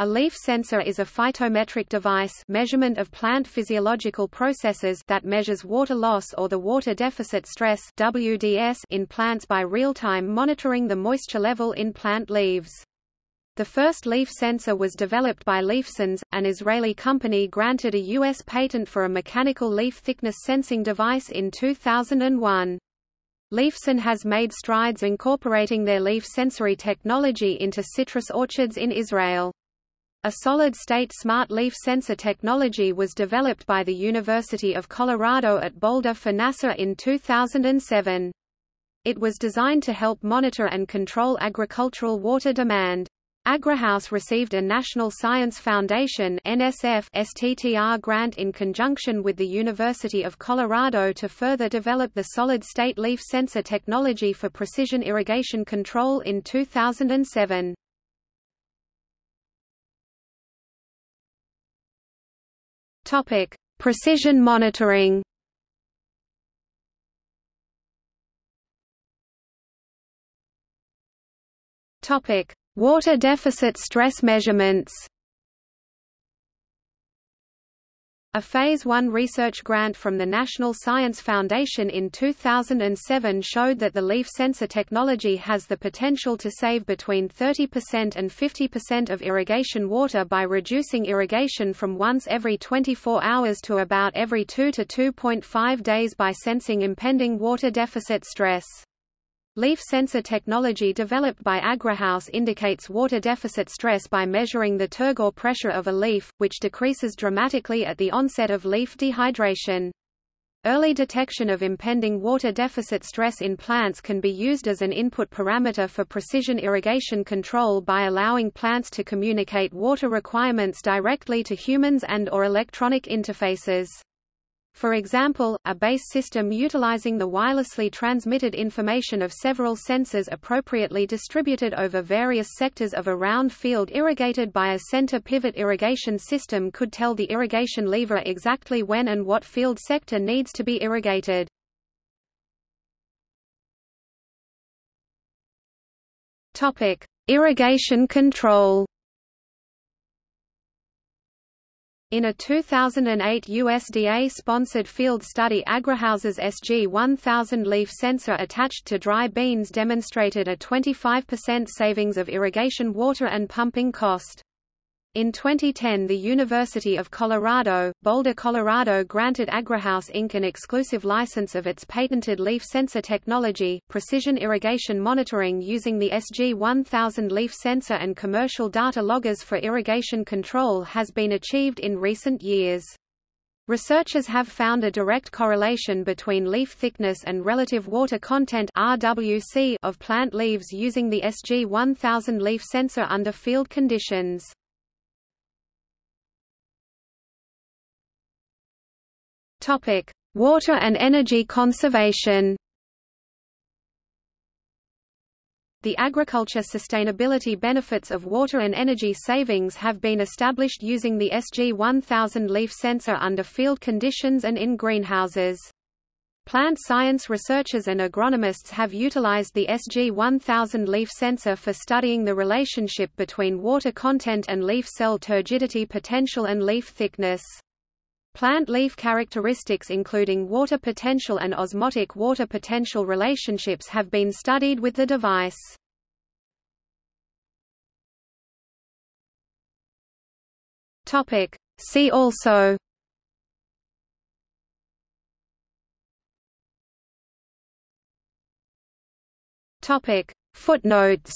A leaf sensor is a phytometric device measurement of plant physiological processes that measures water loss or the water deficit stress WDS in plants by real-time monitoring the moisture level in plant leaves. The first leaf sensor was developed by LeafSense, an Israeli company granted a U.S. patent for a mechanical leaf thickness sensing device in 2001. LeafSense has made strides incorporating their leaf sensory technology into citrus orchards in Israel. A solid-state smart leaf sensor technology was developed by the University of Colorado at Boulder for NASA in 2007. It was designed to help monitor and control agricultural water demand. AgriHouse received a National Science Foundation NSF STTR grant in conjunction with the University of Colorado to further develop the solid-state leaf sensor technology for precision irrigation control in 2007. Topic: Precision monitoring. Topic: Water deficit stress measurements. A Phase 1 research grant from the National Science Foundation in 2007 showed that the leaf sensor technology has the potential to save between 30% and 50% of irrigation water by reducing irrigation from once every 24 hours to about every 2 to 2.5 days by sensing impending water deficit stress. Leaf sensor technology developed by AgriHouse indicates water deficit stress by measuring the turgor pressure of a leaf, which decreases dramatically at the onset of leaf dehydration. Early detection of impending water deficit stress in plants can be used as an input parameter for precision irrigation control by allowing plants to communicate water requirements directly to humans and or electronic interfaces. For example, a base system utilizing the wirelessly transmitted information of several sensors appropriately distributed over various sectors of a round field irrigated by a center pivot irrigation system could tell the irrigation lever exactly when and what field sector needs to be irrigated. Topic: Irrigation control. In a 2008 USDA-sponsored field study AgriHouse's SG-1000 leaf sensor attached to dry beans demonstrated a 25% savings of irrigation water and pumping cost. In 2010 the University of Colorado, Boulder, Colorado granted AgriHouse Inc. an exclusive license of its patented leaf sensor technology, precision irrigation monitoring using the SG-1000 leaf sensor and commercial data loggers for irrigation control has been achieved in recent years. Researchers have found a direct correlation between leaf thickness and relative water content RWC of plant leaves using the SG-1000 leaf sensor under field conditions. Topic: Water and energy conservation. The agriculture sustainability benefits of water and energy savings have been established using the SG-1000 leaf sensor under field conditions and in greenhouses. Plant science researchers and agronomists have utilized the SG-1000 leaf sensor for studying the relationship between water content and leaf cell turgidity potential and leaf thickness. Plant leaf characteristics including water potential and osmotic water potential relationships have been studied with the device. Topic. See also Topic. Footnotes